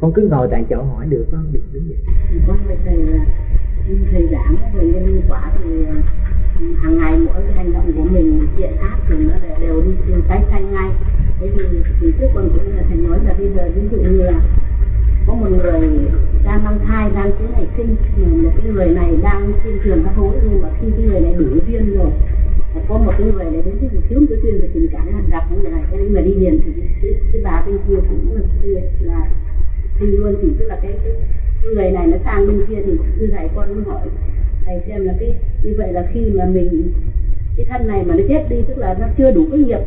con cứ ngồi tại chỗ hỏi được con được đứng dậy con phải thầy là thầy giảng về nhân quả thì ờ, hàng ngày mỗi cái hành động của mình thiện ác thì nó đều đi từ cái xanh ngay. Thế thì, thì trước con cũng là thầy nói là bây giờ ví dụ như là có một người đang mang thai đang cuối ngày sinh một cái người này đang trên trường các hối nhưng mà khi cái người này đủ duyên rồi có một cái người này đến cái thiếu một cái duyên về tình cảm gặp những người này cái người đi liền thì cái, cái bà bên kia cũng là kia là thì luôn thì tức là cái, cái, cái người này nó sang bên kia thì như thầy con cũng hỏi thầy xem là cái như vậy là khi mà mình cái thân này mà nó chết đi tức là nó chưa đủ cái nghiệp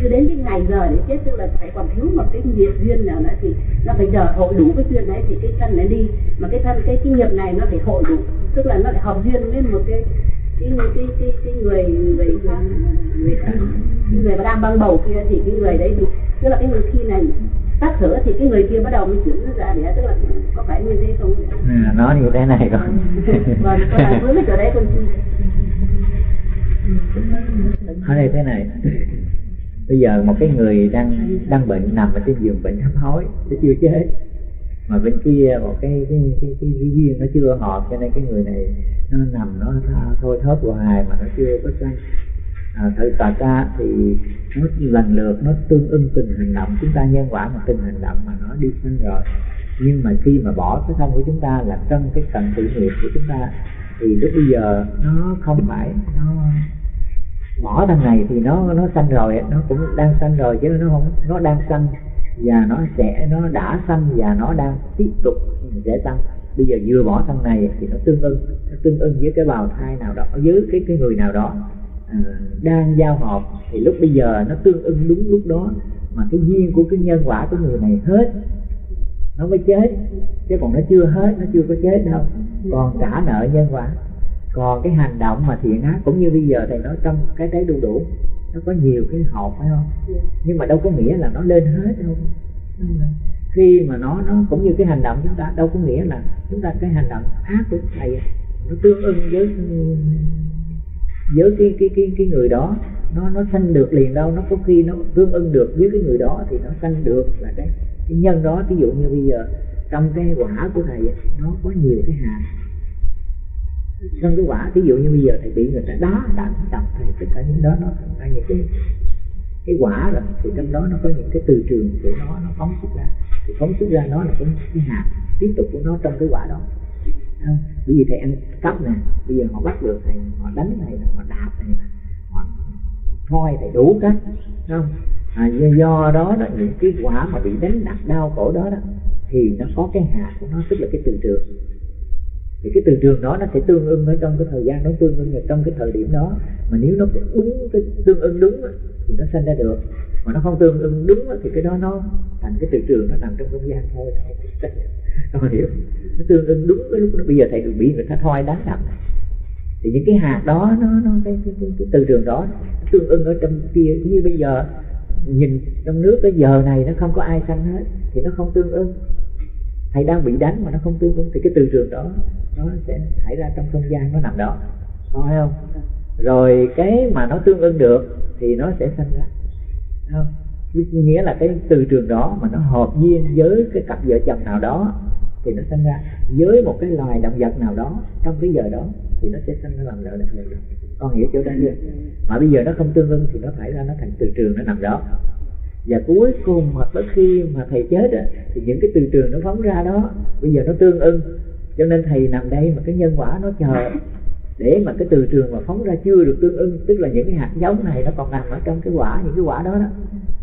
chưa đến cái ngày giờ để chết tức là phải còn thiếu một cái nghiệp duyên nào nữa thì nó phải chờ hội đủ cái duyên đấy thì cái thân này đi. Mà cái thân cái cái nghiệp này nó phải hội đủ tức là nó lại hợp duyên với một cái cái cái cái, cái người người người, người, người, người mà đang băng bầu kia thì cái người đấy thì tức là cái người khi này tắt thở thì cái người kia bắt đầu mới chuyển ra để tức là có phải như thế không? À, nó như thế này con vâng con đang với cái chỗ đấy con ở đây thế này. Bây giờ một cái người đang đang bệnh nằm ở trên giường bệnh hấp hối nó chưa chết. Mà bên kia một cái cái cái, cái, cái duyên nó chưa hợp cho nên cái người này nó nằm nó thôi thớp hoài mà nó chưa có à, thử tà ca thì nó lần lượt nó tương ưng từng hành động chúng ta nhân quả mà từng hành động mà nó đi sinh rồi nhưng mà khi mà bỏ cái thân của chúng ta là trong cái cần tự nghiệp của chúng ta thì lúc bây giờ nó không phải nó bỏ thân này thì nó nó sanh rồi nó cũng đang sanh rồi chứ nó không nó đang sanh và nó sẽ nó đã sanh và nó đang tiếp tục sẽ sanh bây giờ vừa bỏ thân này thì nó tương ưng nó tương ưng với cái bào thai nào đó với cái cái người nào đó đang giao hợp thì lúc bây giờ nó tương ưng đúng lúc đó, mà cái duyên của cái nhân quả của người này hết, nó mới chết. Chứ còn nó chưa hết, nó chưa có chết đâu. Còn trả nợ nhân quả. Còn cái hành động mà thiện ác, cũng như bây giờ thầy nói trong cái trái đu đủ, nó có nhiều cái hộp phải không? Nhưng mà đâu có nghĩa là nó lên hết đâu. Khi mà nó nó cũng như cái hành động chúng ta, đâu có nghĩa là chúng ta cái hành động ác của thầy, nó tương ưng với với cái cái cái cái người đó nó nó sanh được liền đâu nó có khi nó tương ưng được với cái người đó thì nó sanh được là cái cái nhân đó. Ví dụ như bây giờ trong cái quả của thầy nó có nhiều cái hạt. Trong cái quả ví dụ như bây giờ thầy bị người ta đá đánh đập thì tất cả những đó nó thành ra những cái cái quả rồi thì trong đó nó có những cái từ trường của nó nó phóng xuất ra. Thì phóng xuất ra nó là cái, cái hạt tiếp tục của nó trong cái quả đó không? bởi vì thầy ăn cắp nè bây giờ họ bắt được thầy họ đánh thầy họ đạp thầy họ thôi thầy đủ cách không? À, do, do đó đó những cái quả mà bị đánh đập đau khổ đó đó thì nó có cái hạt của nó tức là cái từ trường. Thì cái từ trường đó nó sẽ tương ưng ở trong cái thời gian nó tương ưng ở trong cái thời điểm đó. Mà nếu nó đúng cái tương ưng đúng thì nó sinh ra được. Mà nó không tương ưng đúng thì cái đó nó thành cái từ trường nó nằm trong không gian thôi. Con hiểu. Nó tương ứng đúng với lúc đó. Bây giờ thầy bị người ta thoi đánh đập. Thì những cái hạt đó nó nó cái, cái, cái, cái từ trường đó tương ưng ở trong kia. Như bây giờ nhìn trong nước cái giờ này nó không có ai sanh hết thì nó không tương ưng thầy đang bị đánh mà nó không tương ứng thì cái từ trường đó nó sẽ thải ra trong không gian nó nằm đó. Có không? Rồi cái mà nó tương ứng được thì nó sẽ sanh ra. Không? Nghĩa là cái từ trường đó mà nó hợp duyên với cái cặp vợ chồng nào đó thì nó sinh ra. Với một cái loài động vật nào đó trong cái giờ đó thì nó sẽ sinh ra làm lợi được đó con hiểu chỗ đó chưa? Mà bây giờ nó không tương ưng thì nó phải ra nó thành từ trường nó nằm đó. Và cuối cùng mà tới khi mà thầy chết á, thì những cái từ trường nó phóng ra đó bây giờ nó tương ưng. Cho nên thầy nằm đây mà cái nhân quả nó chờ để mà cái từ trường mà phóng ra chưa được tương ưng, tức là những cái hạt giống này nó còn nằm ở trong cái quả, những cái quả đó đó.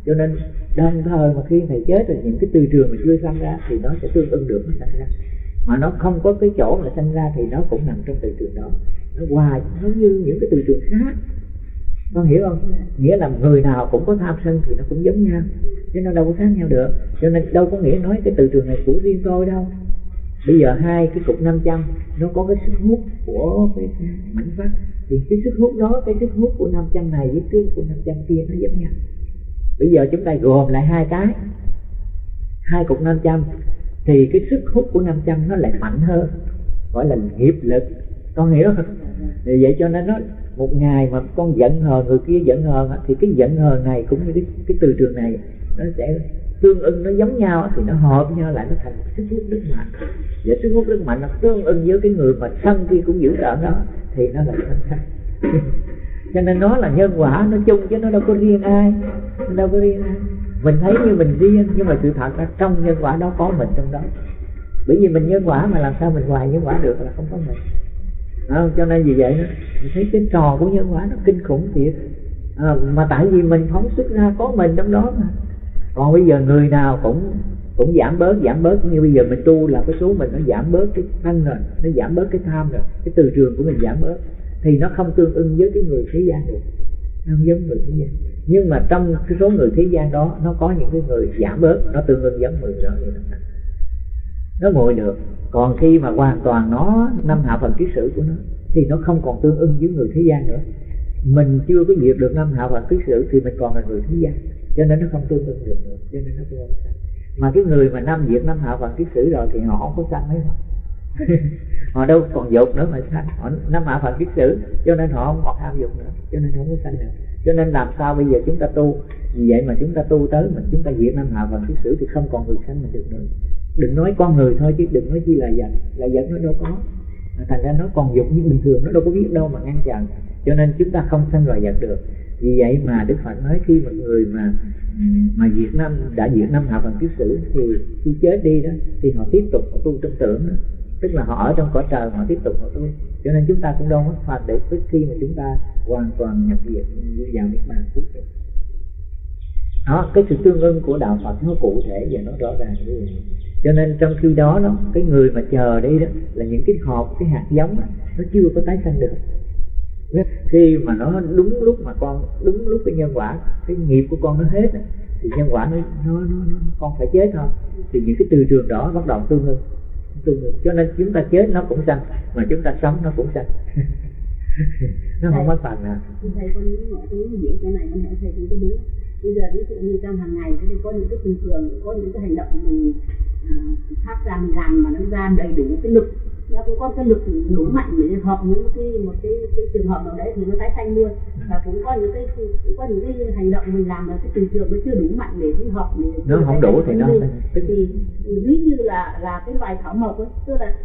Cho nên đồng thời mà khi thầy chết rồi những cái từ trường mà chưa sanh ra thì nó sẽ tương ưng được, nó sanh ra. Mà nó không có cái chỗ mà sanh ra thì nó cũng nằm trong từ trường đó. Nó hoài, nó như những cái từ trường khác. Con hiểu không? Nghĩa là người nào cũng có tham sân thì nó cũng giống nhau, chứ nó đâu có khác nhau được. Cho nên đâu có nghĩa nói cái từ trường này của riêng tôi đâu bây giờ hai cái cục 500 nó có cái sức hút của cái mảnh vắt thì cái sức hút đó cái sức hút của 500 này với cái của 500 kia nó giống nhau. Bây giờ chúng ta gồm lại hai cái hai cục 500 thì cái sức hút của 500 nó lại mạnh hơn gọi là nghiệp lực. Con hiểu không? Thì vậy cho nên nó một ngày mà con giận hờn người kia giận hờn thì cái giận hờn này cũng như cái, cái từ trường này nó sẽ tương ưng nó giống nhau thì nó hợp nhau lại nó thành sức hút rất mạnh. Và sức hút rất mạnh nó tương ưng với cái người mà thân kia cũng giữ trợ đó thì nó là thành thân cho nên nó là nhân quả nó chung chứ nó đâu có riêng ai nó đâu có riêng ai. Mình thấy như mình riêng nhưng mà sự thật là trong nhân quả đó có mình trong đó. Bởi vì mình nhân quả mà làm sao mình hoài nhân quả được là không có mình. À, cho nên vì vậy đó mình thấy cái trò của nhân quả nó kinh khủng thiệt. À, mà tại vì mình phóng xuất ra có mình trong đó mà còn bây giờ người nào cũng cũng giảm bớt giảm bớt. Như bây giờ mình tu là cái số mình nó giảm bớt cái thân rồi nó giảm bớt cái tham rồi cái từ trường của mình giảm bớt, thì nó không tương ưng với cái người thế gian được. Không giống người thế gian. Nhưng mà trong cái số người thế gian đó, nó có những cái người giảm bớt, nó tương ưng giống người đó thì nó nó ngồi được. Còn khi mà hoàn toàn nó năm hạ phần kiết sử của nó, thì nó không còn tương ưng với người thế gian nữa. Mình chưa có diệt được năm hạ phần kiết sử thì mình còn là người thế gian cho nên nó không tương ưng được nữa. Cho nên nó không sanh mà cái người mà năm diệt năm hạ bằng kiết sử rồi thì họ không có sanh mấy họ đâu còn dục nữa mà sanh. Họ năm hạ phần kiết sử, cho nên họ không còn tham dục nữa. Cho nên không có sanh nữa cho nên làm sao bây giờ chúng ta tu? Vì vậy mà chúng ta tu tới mà chúng ta diệt năm hạ phần kiết sử thì không còn người sanh mình được nữa. Đừng nói con người thôi chứ đừng nói chi là vật là vật nó đâu có. Thành ra nó còn dục như bình thường, nó đâu có biết đâu mà ngăn chặn. Cho nên chúng ta không sanh loài vật được vì vậy mà đức phật nói khi một người mà mà diệt năm đã diệt năm học bằng kiếp sử thì khi chết đi đó thì họ tiếp tục họ tu trong tưởng đó. Tức là họ ở trong cõi trời họ tiếp tục họ tu. Cho nên chúng ta cũng đâu mất phạt để tới khi mà chúng ta hoàn toàn nhập diệt vào niết bàn cuối cùng đó cái sự tương ưng của đạo phật nó cụ thể và nó rõ ràng như vậy. Cho nên trong khi đó đó cái người mà chờ đi đó là những cái hộp cái hạt giống đó, nó chưa có tái sanh được khi mà nó đúng lúc mà con đúng lúc cái nhân quả cái nghiệp của con nó hết đó, thì nhân quả nó, nó, nó, nó con phải chết thôi. Thì những cái từ trường đó bắt đầu tương ưng tương ưng. Cho nên chúng ta chết nó cũng sanh mà chúng ta sống nó cũng sanh. Nó không mất phần nào thầy con những mọi thứ diễn cái này con hỏi thầy cũng đúng. Bây giờ ví dụ như trong hàng ngày thì có những cái bình thường có những cái hành động mình à, phát ra mình làm mà nó ra đầy đủ cái lực nó cũng có cái lực đủ mạnh để hợp những cái một cái, cái trường hợp nào đấy thì nó tái sanh luôn. Và cũng có những cái cũng có những cái hành động mình làm là cái từ trường nó chưa đủ mạnh để thích hợp để nó không đủ thì nó thì ví như là là cái loài thảo mộc ấy tức là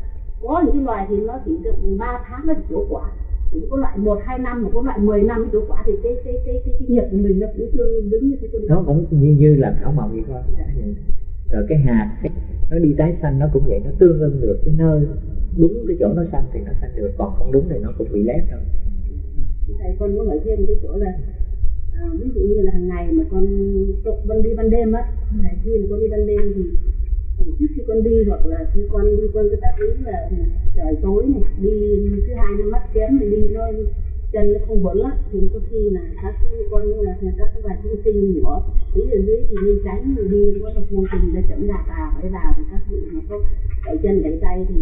có những cái loài thì nó chỉ được 3 tháng nó chỉ quả. Cũng có loại một hai năm mà có loại 10 năm chỗ quả. Thì cái cái cái cái, cái nghiệp của mình nó cũng tương đứng như thế. Nó cũng như như là thảo mộc vậy thôi. Dạ rồi cái hạt nó đi tái xanh nó cũng vậy nó tương ưng được cái nơi đúng cái chỗ nó xanh thì nó xanh được còn không đúng thì nó cũng bị lép thôi. Thầy con muốn nói thêm cái chỗ là à, ví dụ như là hàng ngày mà con con đi ban đêm á thầy khi mà con đi ban đêm thì trước khi con đi hoặc là khi con đi con cứ tác ý là trời tối này đi thứ hai nó mắt kém thì đi nó chân nó không vững á, thì có khi là các con như là các cái bài thông sinh nhỏ ý ở dưới thì nên tránh người đi, có một mô tình để chậm đạp vào, để vào thì các vị mà có đẩy chân đẩy tay thì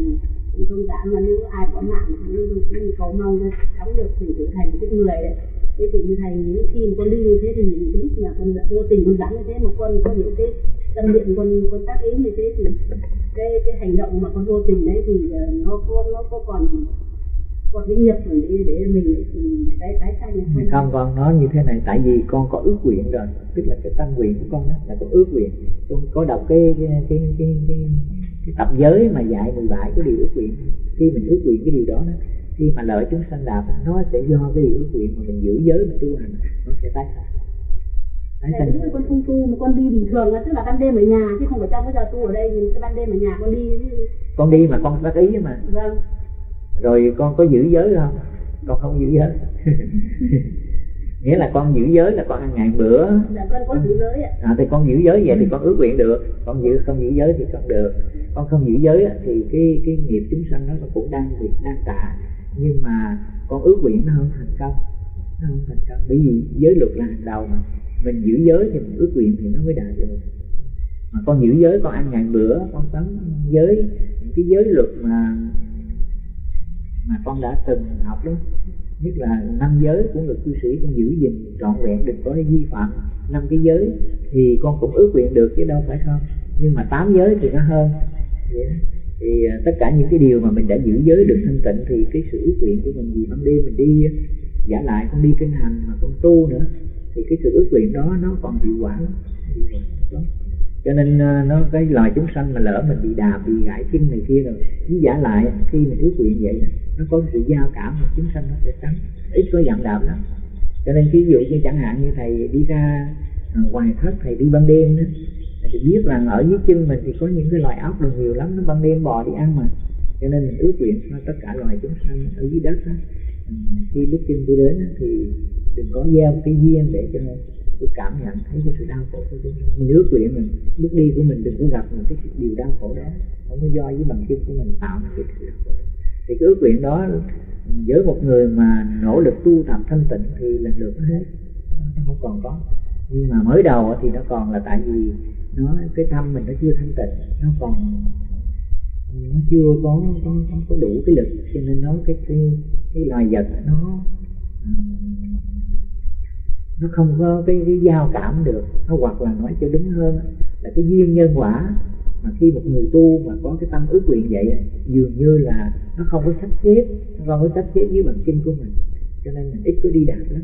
cũng thông cảm mà nếu ai có mạng cũng cũng cầu mong cho sống được thì trở thành cái người đấy thế thì như thầy, những khi mà con đi như thế thì những lúc mà con vô tình con dẫn như thế mà con có những cái tâm niệm, con con tác ý như thế thì cái cái hành động mà con vô tình đấy thì ờ, nó có nó có còn còn cái nghiệp để, để mình tái tái sanh. Không con nói như thế này tại vì con có ước nguyện rồi. Tức là cái tâm nguyện của con đó là có ước nguyện. Con có đọc cái cái cái cái, cái, cái tập giới mà dạy 17 cái điều ước nguyện. Khi mình ước nguyện cái điều đó đó khi mà lợi chúng sanh đạt nó sẽ do cái điều ước nguyện mà mình giữ giới mà tu hành nó sẽ tái sanh. Đấy, ví con không tu mà con đi bình thường tức là ban đêm ở nhà chứ không phải trong cái giờ tu ở đây thì cái ban đêm ở nhà con đi con đi mà con đắc ý mà. Vâng rồi con có giữ giới không? Con không giữ giới. Nghĩa là con giữ giới là con ăn ngày bữa. Dạ con có giữ giới ạ. À, thì con giữ giới vậy thì con ước nguyện được. Con giữ không giữ giới thì không được. Con không giữ giới thì cái cái nghiệp chúng sanh đó nó cũng đang việc đang tạ nhưng mà con ước nguyện nó không thành công. Nó không thành công. Bởi vì giới luật là hàng đầu mà. Mình giữ giới thì mình ước nguyện thì nó mới đạt được. Mà con giữ giới con ăn ngày bữa con sống giới. Những cái giới luật mà mà con đã từng học đó. Nhất là năm giới của người cư sĩ con giữ gìn trọn vẹn đừng có vi phạm năm cái giới thì con cũng ước nguyện được chứ đâu phải không? Nhưng mà tám giới thì nó hơn. Vậy đó. thì à, tất cả những cái điều mà mình đã giữ giới được thanh tịnh thì cái sự ước nguyện của mình gì? Ban đêm mình đi, giả lại con đi kinh hành mà con tu nữa, thì cái sự ước nguyện đó nó còn hiệu quả. Lắm hiệu quả lắm cho nên ờ, nó cái loài chúng sanh mà lỡ mình bị đạp bị gãy chân này kia rồi với giả lại khi mình ước nguyện vậy nó có sự giao cảm mà chúng sanh nó sẽ tránh ít có dặn đạp lắm. Cho nên ví dụ như chẳng hạn như thầy đi ra ờ, ngoài thất thầy đi ban đêm đó thì biết rằng ở dưới chân mình thì có những cái loài ốc đồ nhiều lắm nó ban đêm bò đi ăn mà. Cho nên mình ước nguyện cho tất cả loài chúng sanh ở dưới đất đó, ừ, khi bước chân đi đến thì đừng có gieo cái duyên để cho tôi cảm nhận thấy cái sự đau khổ của chúng mình ước nguyện mình bước đi của mình đừng có gặp những cái điều đau khổ đó. Không có do với bằng chân của mình tạo nên cái sự đau khổ đó. Thì cái ước nguyện đó với một người mà nỗ lực tu tập thanh tịnh thì lần lượt nó hết. Nó không còn có. Nhưng mà mới đầu thì nó còn là tại vì nó cái tâm mình nó chưa thanh tịnh. Nó còn nó chưa có có, có, có đủ cái lực. Cho nên nó cái cái cái loài vật nó nó không có cái, cái giao cảm được. Nó hoặc là nói cho đúng hơn là cái duyên nhân quả mà khi một người tu mà có cái tâm ước nguyện vậy dường như là nó không có sắp xếp nó không có sắp xếp với bằng kinh của mình. Cho nên mình ít có đi đạt lắm.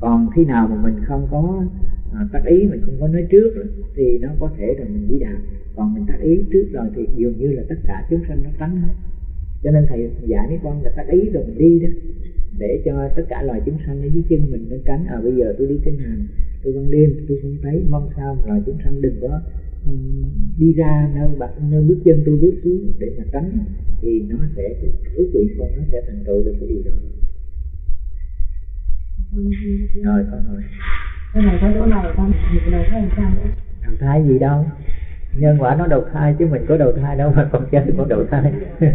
Còn khi nào mà mình không có à, tác ý mình không có nói trước thì nó có thể là mình đi đạt. Còn mình tác ý trước rồi thì dường như là tất cả chúng sanh nó tránh hết cho nên thầy dạy mấy con là tác ý rồi mình đi đó để cho tất cả loài chúng sanh ở dưới chân mình nó tránh. À bây giờ tôi đi kinh hành tôi ban đêm tôi không thấy mong sao loài chúng sanh đừng có um, đi ra nơi bạc nơi bước chân tôi bước xuống để mà tránh thì nó sẽ ước nguyện con nó sẽ thành tựu được cái điều đó. Rồi con rồi cái này có chỗ này con một đầu thai sao? Nữa đầu thai gì đâu nhân quả nó đầu thai chứ mình có đầu thai đâu mà con chết con đầu thai.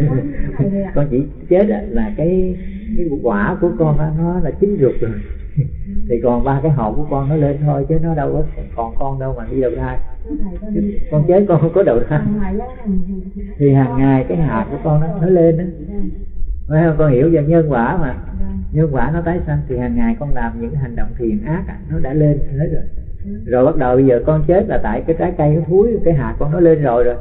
Con chỉ chết là cái cái quả của con đó, nó là chín ruột rồi. Thì còn ba cái hộp của con nó lên thôi chứ nó đâu có còn con đâu mà đi đầu thai. Con chết con không có đầu thai. Thì hàng ngày cái hạt của con nó nó lên đó phải không? Con hiểu về nhân quả mà. Nhân quả nó tái sanh thì hàng ngày con làm những hành động thiện ác nó đã lên hết rồi rồi bắt đầu bây giờ con chết là tại cái trái cây nó thúi cái hạt con nó lên rồi rồi.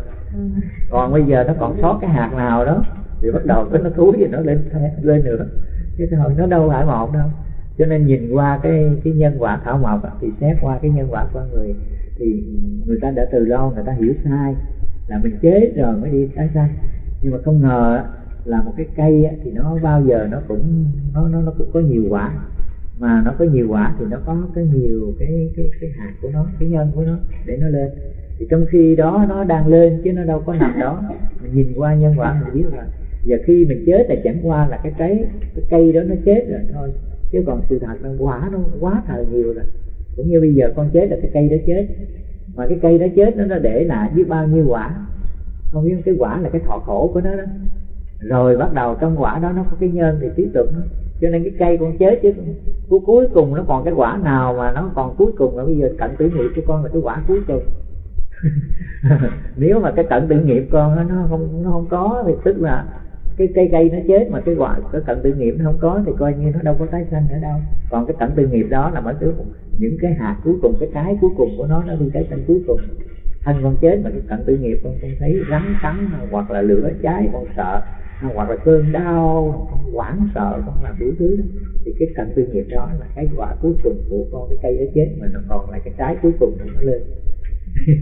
Còn bây giờ nó còn sót cái hạt nào đó thì bắt đầu cái nó thúi thì nó lên lên nữa. Chứ hồi nó đâu phải một đâu. Cho nên nhìn qua cái cái nhân quả thảo mộc thì xét qua cái nhân quả của người thì người ta đã từ lâu người ta hiểu sai là mình chết rồi mới đi tái sanh. Nhưng mà không ngờ là một cái cây thì nó bao giờ nó cũng nó nó nó cũng có nhiều quả mà nó có nhiều quả thì nó có cái nhiều cái cái cái hạt của nó, cái nhân của nó để nó lên. Thì trong khi đó nó đang lên chứ nó đâu có nằm đó. Mình nhìn qua nhân quả mình biết là giờ khi mình chết là chẳng qua là cái trái, cái cây đó nó chết rồi thôi. Chứ còn sự thật là quả nó quá thời nhiều rồi. Cũng như bây giờ con chết là cái cây đó chết. Mà cái cây đó chết nó nó để lại biết bao nhiêu quả. Không biết cái quả là cái thọ khổ của nó đó rồi bắt đầu trong quả đó nó có cái nhân thì tiếp tục nó. Cho nên cái cây con chết chứ cuối cuối cùng nó còn cái quả nào mà nó còn cuối cùng là bây giờ cận tử nghiệp cho con là cái quả cuối cùng. Nếu mà cái cận tử nghiệp con nó không nó không có thì tức là cái cây cây nó chết mà cái quả cái cận tử nghiệp nó không có thì coi như nó đâu có tái sanh nữa đâu. Còn cái cận tử nghiệp đó là mới những cái hạt cuối cùng, cái trái cuối cùng của nó nó đi tái sanh cuối cùng thân con chết mà cái cận tử nghiệp con không thấy rắn cắn, hoặc là lửa cháy, con sợ, hoặc là cơn đau, con hoảng sợ, con làm đủ thứ đó. Thì cái cận tư nghiệp đó là cái quả cuối cùng của con, cái cây đó chết, mà nó còn là cái trái cuối cùng của nó lên.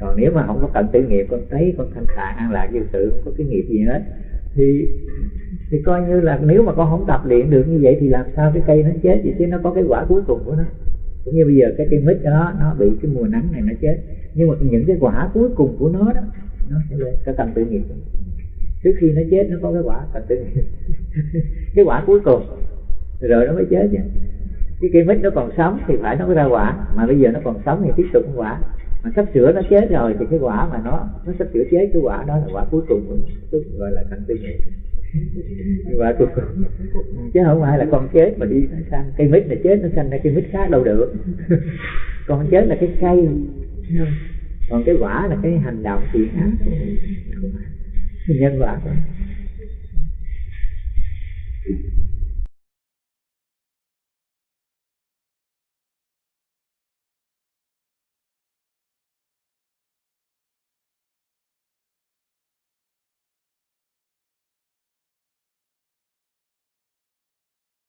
Còn nếu mà không có cận tử nghiệp, con thấy con thanh thản, an lạc vô sự, không có cái nghiệp gì hết. Thì thì coi như là nếu mà con không tập luyện được như vậy thì làm sao cái cây nó chết? Vậy chứ nó có cái quả cuối cùng của nó cũng như bây giờ cái cây mít đó, nó bị cái mùa nắng này nó chết. Nhưng mà những cái quả cuối cùng của nó đó, nó sẽ lên. Cái cần tự nghiệp trước khi nó chết, nó có cái quả cần tự nghiệp. Cái quả cuối cùng. Rồi nó mới chết chứ. Cái cây mít nó còn sống thì phải nó mới ra quả. Mà bây giờ nó còn sống thì tiếp tục quả. Mà sắp sửa nó chết rồi thì cái quả mà nó nó sắp sửa chết, cái quả đó là quả cuối cùng của nó gọi là thành tự nghiệp và cuối cùng chứ không ai là con chết mà đi sang cây mít này chết nó sang ra cây mít khác đâu được. Con chết là cái cây. Còn cái quả là cái hành động thiện ác nhân quả